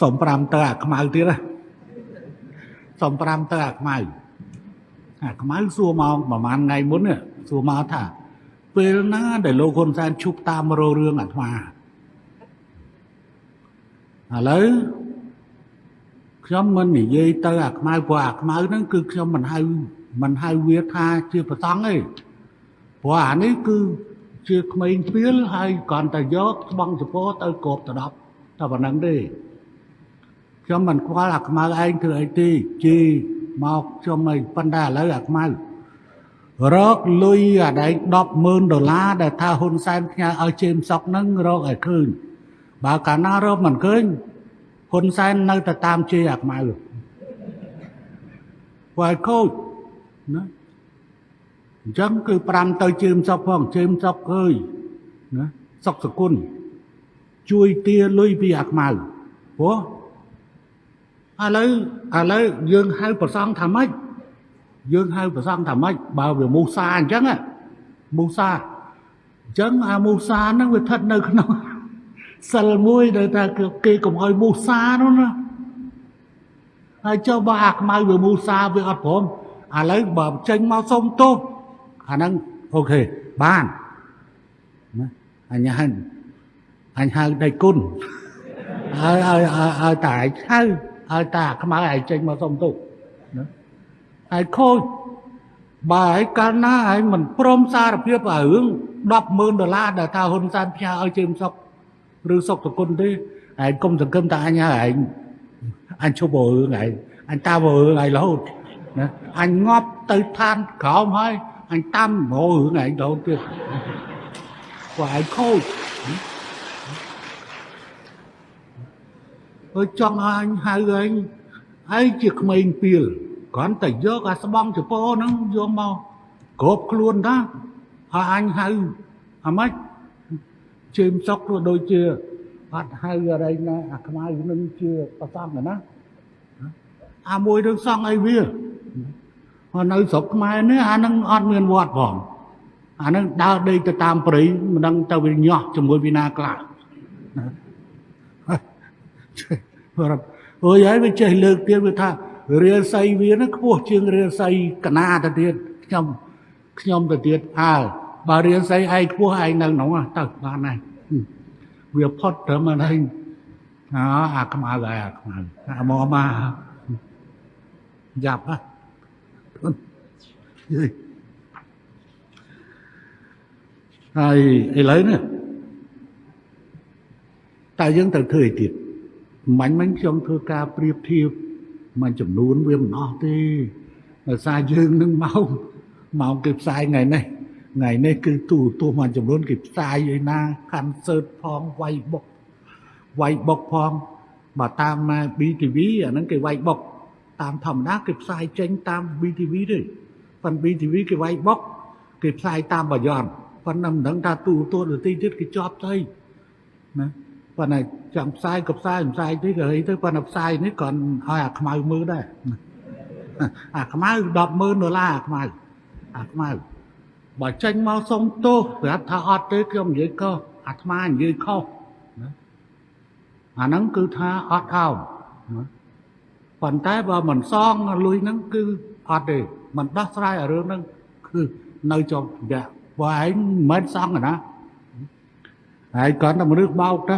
សុំ5ទៅអាខ្មៅទៀតណាសុំ5ទៅអាខ្មៅអាខ្មៅសួរមកប្រហែលថ្ងៃមុននេះសួរមកថាពេលណាដែលលោកហ៊ុនសែនឈប់តាមរោរឿងអាត្មាឥឡូវខ្ញុំមិននិយាយទៅអាខ្មៅព្រោះអាខ្មៅហ្នឹងគឺខ្ញុំមិនហៅមិនហៅវាថាជាប្រសង់ទេព្រោះអានេះគឺជាក្មេងពីលហើយគ្រាន់តែយកស្បង់ចពោទៅគប់ទៅដប់តែប៉ុណ្្នឹងទេ ខ្ញុំមិនខ្វល់អាខ្មៅឯងធ្វើអីទេជីមកខ្ញុំអីប៉ុន្តែឥឡូវអាខ្មៅរកលុយអាដែង100000ដុល្លារដែលថាហ៊ុនសែនផ្ញើឲ្យជេមសុកហ្នឹងរកឲ្យឃើញបើកាលណារកមិនឃើញហ៊ុនសែននៅតែតាមជេរអាខ្មៅបើឲ្យខូចណាអញ្ចឹងគឺ5ទៅជើមសុកផងជើមសុកអើយណាសុកសគុណជួយទាលុយពីអាខ្មៅព្រោះ ឥឡូវឥឡូវយើងហៅប្រសងថាម៉េចយើងហៅប្រសងថាម៉េចបើវាមូសាអញ្ចឹងមូសាអញ្ចឹងអាមូសាហ្នឹងវាស្ថិតនៅក្នុងសិលមួយដែលថាគេកុំឲ្យមូសានោះណាហើយចុះបើអាខ្មៅវាមូសាវាអត់ព្រមឥឡូវបើចេញមកសុំទោសអាហ្នឹងអូខេបានណាអញហៅអញហៅដៃគុណហើយឲ្យឲ្យតែឯងហៅ ឲ្យតាខ្មៅឯងចេញមកសុំទោសណាហើយខូចបើឯកាលណាឯងមិនព្រមសារភាពរឿង100000ដុល្លារដែលថាហ៊ុនសែនផ្ញើឲ្យជើមសុកឬសុកតគុណទេឯងកុំសង្កឹមថាអញហើយឯងអញឈប់រឿងឯងអញតាមរឿងឯងរហូតណាអញងាប់ទៅឋានក្រោមហើយអញតាមរហូតរឿងឯងរហូតទៀតព្រោះឯងខូច អើចង់ឲ្យអញហៅឯងឯងជាក្មេងពីលគ្រាន់តែយកអាស្បង់ចពោហ្នឹងយកមកគ្រប់ខ្លួនណាហើយអញហៅអាម៉េចជើមសុកក៏ដូចជាអត់ហៅអីណាអាខ្មៅនឹងជាប្រសំណាអាមួយនឹងសង់អីវាហើយនៅស្រុកខ្មែរនេះអានឹងអត់មានវត្តផងអានឹងដើរដេកទៅតាមព្រៃមិនដឹងទៅវាញាស់ជាមួយវិណាខ្លះ អូយហើយវាចេះលើកទៀតវាថារាសីវានឹងខ្ពស់ជាងរាសីកណាទៅទៀតខ្ញុំខ្ញុំទៅទៀតអើបើរាសីឯងខ្ពស់ឯងនៅក្នុងទៅបានហើយវាផុតត្រឹមហ្នឹងអើអាខ្មៅហើយអាខ្មៅអាមកមកយ៉ាប់ហ่ะហើយឥឡូវនេះតែយើងត្រូវធ្វើអីទៀត មាញ់មិញខ្ញុំធ្វើការប្រៀបធៀបមួយចំនួនវាមិនអស់ទេដោយសារយើងនឹងមកមកគេផ្សាយថ្ងៃនេះថ្ងៃនេះគឺទូទស្សន៍មួយចំនួនគេផ្សាយឯណាកាន់សើតផងវាយបុកវាយបុកផងបើតាម BTV អាហ្នឹងគេវាយបុកតាមធម្មតាគេផ្សាយចេញតាម BTV ទេប៉ុន្តែ BTV គេវាយបុកគេផ្សាយតាមបយ័នប៉ុន្តែមិនដឹងថាទូទស្សន៍ដទៃទៀតគេជាប់ទៅណា ប៉ុន្តែចង់ផ្សាយក៏ផ្សាយផ្សាយទេក៏ហីទៅប៉ុន្តែផ្សាយនេះគ្រាន់ឲ្យអាខ្មៅមើលដែរអាខ្មៅ100,000ដុល្លារអាខ្មៅអាខ្មៅបើចេញមកសុំទោសប្រាប់ថាអត់ទេខ្ញុំនិយាយខុសអាត្មានិយាយខុសណាអាហ្នឹងគឺថាអត់អោបណាប៉ុន្តែបើមិនសងលុយហ្នឹងគឺអត់ទេមិនដោះស្រាយរឿងហ្នឹងគឺនៅជាប់រយៈបើឯងមិនមែនសងណាហើយគាត់តែមនុស្សបោកទៅ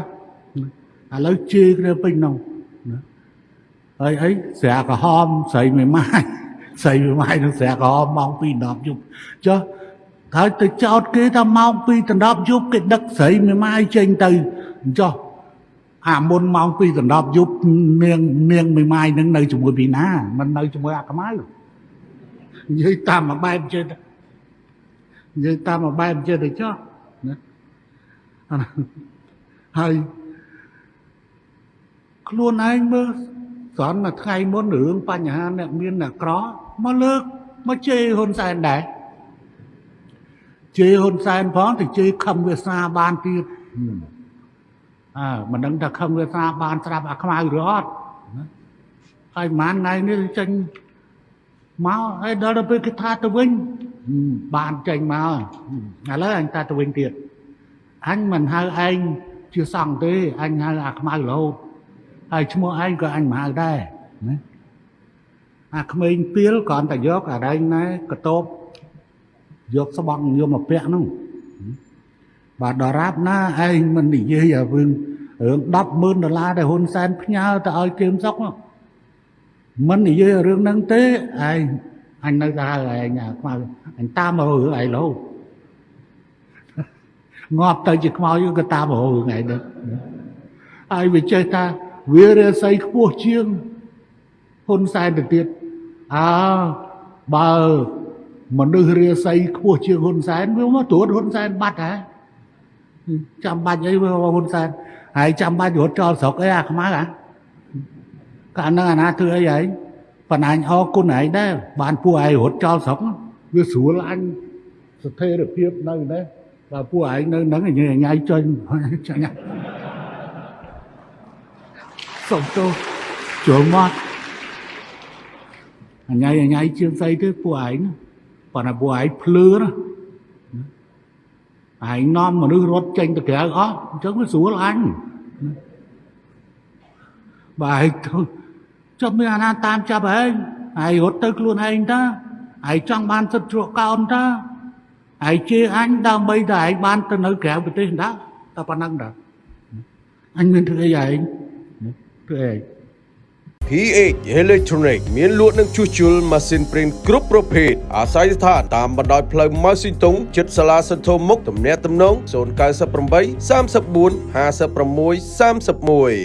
ឥឡូវជេរគ្នាពេញនោះណាហើយអីស្រាក្រហមស្រីមួយម៉ាយស្រីមួយម៉ាយនឹងស្រាក្រហមម៉ោង2 10យប់ចុះហើយទៅចោតគេថាម៉ោង2ដណ្ដប់យប់គេដឹកស្រីមួយម៉ាយចេញទៅចុះអាមុនម៉ោង2ដណ្ដប់យប់នាងនាងមួយម៉ាយនឹងនៅជាមួយពីណាមិននៅជាមួយអាកម្ៅនិយាយតាមមួយបែបចេះនិយាយតាមមួយបែបចេះទៅចុះណាហើយ ខ្លួនឯងមើលស្រន់មួយថ្ងៃមុនរឿងបញ្ហាអ្នកមានអ្នកក្រមកលើកមកជេរហ៊ុនសែនដែរជេរហ៊ុនសែនផងទៅជេរខំវាសនាបានទៀតអើមិនដឹងថាខំវាសនាបានស្រាប់អាខ្មៅឬអត់ហើយប៉ុន្មានថ្ងៃនេះចេញមកហើយដល់ទៅពេលគេថាទៅវិញបានចេញមកឥឡូវអញថាទៅវិញទៀតអញមិនហៅឯងជាសង្ឃទេអញហៅអាខ្មៅរហូត ហើយឈ្មោះឯងក៏អញមិនហៅដែរណាអាក្មេងពីលគ្រាន់តែយកអារែងណែកតបយកស្បង់យកមកពាក់នោះបាទដរាបណាឯងមិននិយាយឲ្យរឿងរឿង100000ដុល្លារដែលហ៊ុនសែនផ្ញើទៅឲ្យគៀមសុកនោះមិននិយាយរឿងហ្នឹងទេឯងអញនៅតែហៅឯងអាខ្មៅអញតាមមករឿងឯងលោងាប់ទៅជាខ្មោចក៏តាមមករឿងឯងដែរហើយវាចេះថា វារាសីខ្ពស់ជាងហ៊ុនសែនទៅទៀតអើបើមនុស្សរាសីខ្ពស់ជាងហ៊ុនសែនវាមកត្រួតហ៊ុនសែនបាត់ហ៎ចាំបាច់អីវាហ៊ុនសែនហើយចាំបាច់រត់ចោលស្រុកអីអាខ្មៅហ៎កាលហ្នឹងអាណាធ្វើអីហើយប៉ុន្តែអញអរគុណឯងដែរបានពួកឯងរត់ចោលស្រុកវាស្រួលអញស្ថិរភាពនៅដែរបើពួកឯងនៅហ្នឹងញ៉ៃញ៉ៃចុញចាញ់ សុំទោសចូលមកអញញ៉ៃអញញ៉ៃជាងស្អីទេពួកឯងប៉ុន្តែពួកឯងភ្លឺណាឯងនាំមនុស្សរត់ចេញទៅក្រៅអស់អញ្ចឹងវាស្រួលអញបើឯងទៅចុះមានអាណាតាមចាប់ឯងឯងរត់ទៅខ្លួនឯងតាឯងចង់បានសិទ្ធិជ្រកកោនតាឯងជាអញដើម្បីតែឯងបានទៅនៅក្រៅប្រទេសដែរតែប៉ុណ្ណឹងដែរអញមានធ្វើអីឯង ធ្វើអី PH Electronic មានលក់និងជួសជុលម៉ាស៊ីនព្រីនគ្រប់ប្រភេទអាស្រ័យស្ថានតាមបណ្ដោយផ្លូវម៉ៅស៊ីតុងជិតសាលាសន្ធោមុខទំនាក់ទំនង098 34 56 31